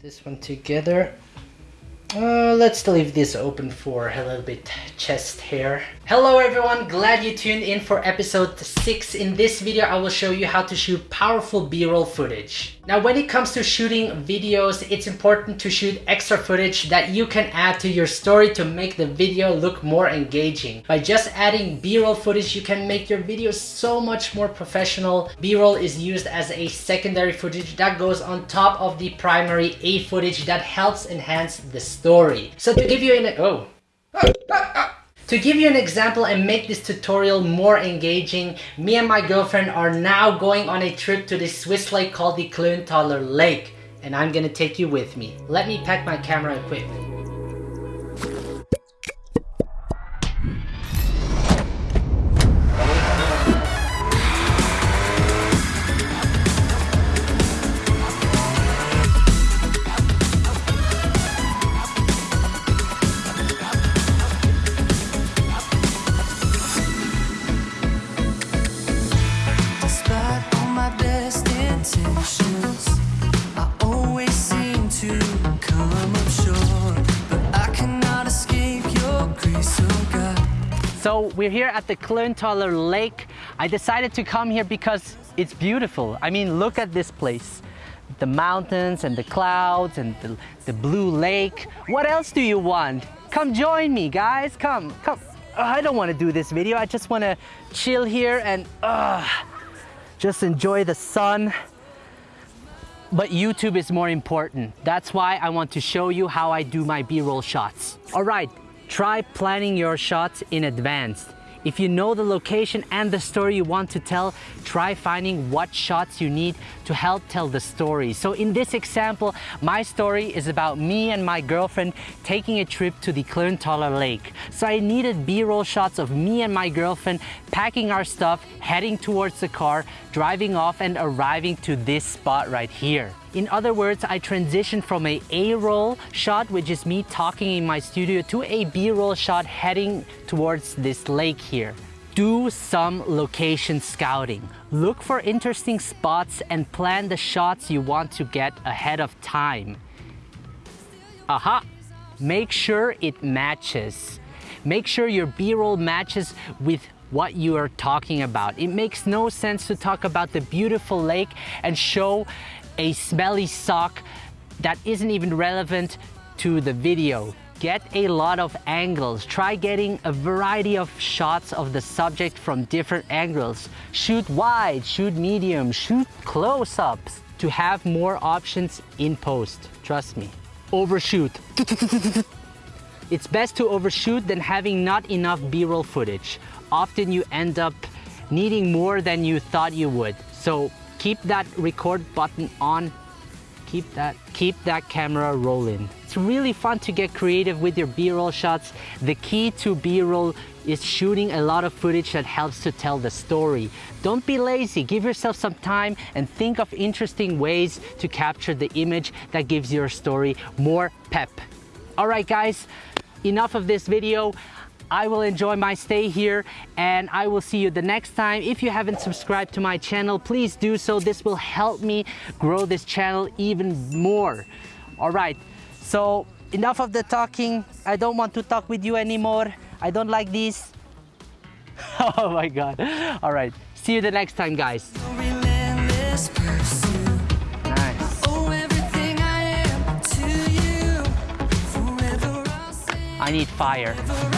this one together. Uh, let's leave this open for a little bit chest hair. Hello everyone, glad you tuned in for episode 6. In this video, I will show you how to shoot powerful b-roll footage. Now when it comes to shooting videos, it's important to shoot extra footage that you can add to your story to make the video look more engaging. By just adding b-roll footage, you can make your video so much more professional. B-roll is used as a secondary footage that goes on top of the primary A footage that helps enhance the. So to give you an... oh. To give you an example and make this tutorial more engaging, me and my girlfriend are now going on a trip to this Swiss lake called the Klöntaler Lake. And I'm gonna take you with me. Let me pack my camera equipment. So we're here at the Klöntaler Lake. I decided to come here because it's beautiful. I mean, look at this place. The mountains and the clouds and the, the blue lake. What else do you want? Come join me, guys. Come, come. Oh, I don't want to do this video. I just want to chill here and uh, just enjoy the sun. But YouTube is more important. That's why I want to show you how I do my B-roll shots. All right, Try planning your shots in advance. If you know the location and the story you want to tell, try finding what shots you need to help tell the story. So in this example, my story is about me and my girlfriend taking a trip to the Klöntaler Lake. So I needed B-roll shots of me and my girlfriend packing our stuff, heading towards the car, driving off and arriving to this spot right here. In other words, I transitioned from a A-roll shot, which is me talking in my studio, to a B-roll shot heading towards this lake here. Do some location scouting. Look for interesting spots and plan the shots you want to get ahead of time. Aha! Make sure it matches. Make sure your B-roll matches with what you are talking about. It makes no sense to talk about the beautiful lake and show a smelly sock that isn't even relevant to the video. Get a lot of angles. Try getting a variety of shots of the subject from different angles. Shoot wide, shoot medium, shoot close-ups to have more options in post. Trust me. Overshoot. It's best to overshoot than having not enough b-roll footage. Often you end up needing more than you thought you would. So keep that record button on. Keep that keep that camera rolling. It's really fun to get creative with your b-roll shots. The key to b-roll is shooting a lot of footage that helps to tell the story. Don't be lazy. Give yourself some time and think of interesting ways to capture the image that gives your story more pep all right guys enough of this video I will enjoy my stay here and I will see you the next time. If you haven't subscribed to my channel, please do so. This will help me grow this channel even more. All right, so enough of the talking. I don't want to talk with you anymore. I don't like this. oh my God. All right, see you the next time, guys. I need fire.